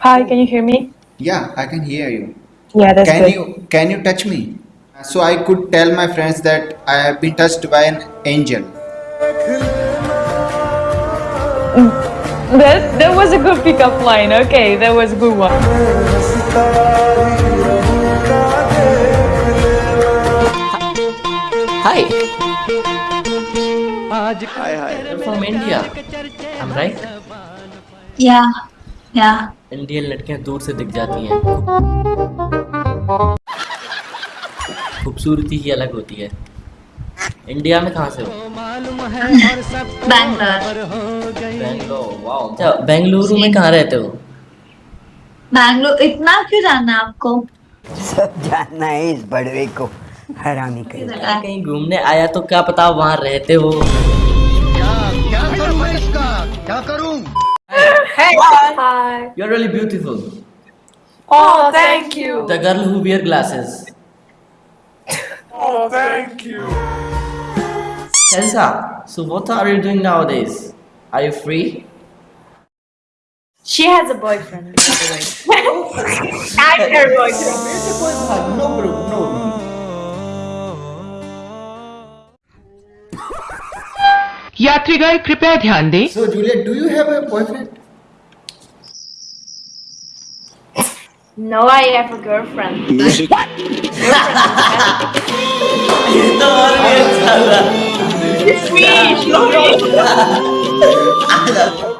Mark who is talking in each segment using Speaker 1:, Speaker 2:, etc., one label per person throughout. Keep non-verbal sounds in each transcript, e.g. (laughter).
Speaker 1: Hi, can you hear me?
Speaker 2: Yeah, I can hear you.
Speaker 1: Yeah, that's
Speaker 2: Can
Speaker 1: good.
Speaker 2: you can you touch me? So I could tell my friends that I have been touched by an angel. Mm.
Speaker 1: That that was a good pickup line. Okay, that was a good one.
Speaker 3: Hi. You're from India. I'm right?
Speaker 4: Yeah, yeah.
Speaker 3: Indian लड़कियाँ दूर से दिख जाती हैं। खूबसूरती ही अलग होती है। इंडिया में कहाँ से हो?
Speaker 4: बैंगलोर
Speaker 3: बेंगलोर अच्छा बेंगलुरु में कहाँ रहते हो?
Speaker 4: बैंगलोर इतना क्यों जानना है आपको?
Speaker 5: सब जानना है इस बड़वे को। हरामी कर
Speaker 3: कहीं घूमने आया तो क्या पता वहाँ रहते हो।
Speaker 1: Hi.
Speaker 3: You're really beautiful.
Speaker 1: Oh, thank you.
Speaker 3: The girl who wear glasses. (laughs)
Speaker 1: Oh, thank you.
Speaker 3: Elsa, so what are you doing nowadays? Are you free?
Speaker 1: She has a boyfriend. by (laughs) the way. I'm her boyfriend.
Speaker 2: No, bro, no.
Speaker 6: यात्रीगण कृपया ध्यान दें
Speaker 2: So Juliet, do you have a boyfriend?
Speaker 1: No, I have a girlfriend.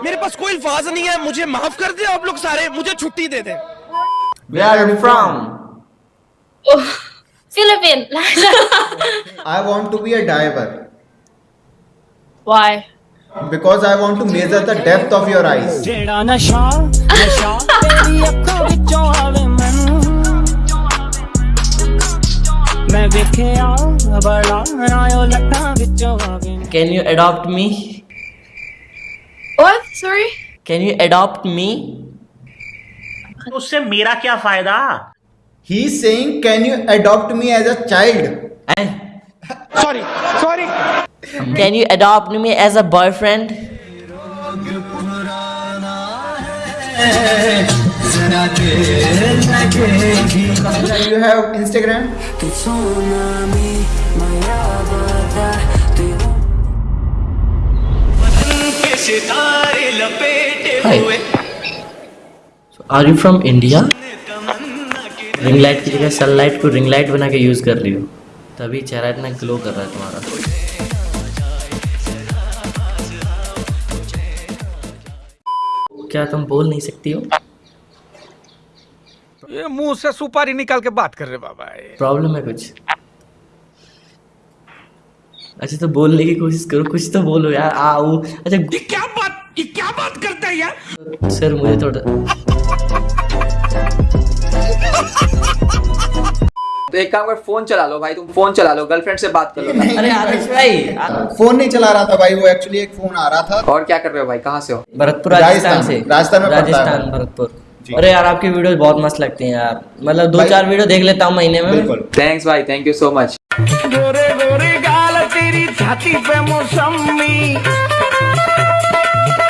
Speaker 7: मेरे पास कोई अल्फाज नहीं है मुझे माफ़ कर दे आप लोग सारे मुझे छुट्टी दे दें
Speaker 3: Where are you from?
Speaker 1: Philippines.
Speaker 2: I want to be a diver
Speaker 1: Why?
Speaker 2: because I want to measure the depth of your eyes.
Speaker 8: ਮੈਂ ਵੇਖਿਆ ਬੜਾ ਆਇਓ ਲੱਖਾਂ ਵਿੱਚੋਂ ਆਵੇ
Speaker 3: Can you adopt me?
Speaker 1: What? Sorry?
Speaker 3: Can you adopt me?
Speaker 9: उससे मेरा क्या फायदा
Speaker 2: He's saying, can you adopt me as a child?
Speaker 3: Eh?
Speaker 7: Sorry sorry
Speaker 3: Can you adopt me as a boyfriend?
Speaker 2: You have Instagram?
Speaker 3: Hi. So, are you from India? Ring light की जगह sunlight को ring light बना के use कर रही हो तभी चेहरा इतना ग्लो कर रहा है तुम्हारा क्या तुम बोल नहीं सकती हो
Speaker 7: ये मुँह से सुपारी निकाल के बात कर रहे बाबा
Speaker 3: प्रॉब्लम है कुछ? अच्छा तो बोलने की कोशिश करो कुछ तो बोलो यार आओ। अच्छा
Speaker 7: ये क्या बात ये क्या बात करता है यार?
Speaker 3: सर मुझे थोड़ा
Speaker 10: तो एक काम कर फ़ोन चला लो भाई तुम फ़ोन चला लो गर्लफ्रेंड से बात कर लो। (laughs)
Speaker 3: अरे आदर्श भाई
Speaker 2: फ़ोन नहीं चला रहा था भाई वो एक्चुअली एक फ़ोन आ रहा था।
Speaker 10: और क्या कर रहे हो भाई कहाँ से हो?
Speaker 3: भरतपुर राजस्थान
Speaker 2: राजस्थान
Speaker 3: से।
Speaker 2: राजस्थान में
Speaker 3: राजस्थान भरतपुर। अरे यार आपकी वीडियो बहुत मस्त लगती है यार। मतलब दो चार वीडियो देख लेता हूँ महीने में।
Speaker 10: थैंक्स भाई थैंक यू सो मच
Speaker 8: गोरे गोरे गाल तेरी छाती पे मौसमी।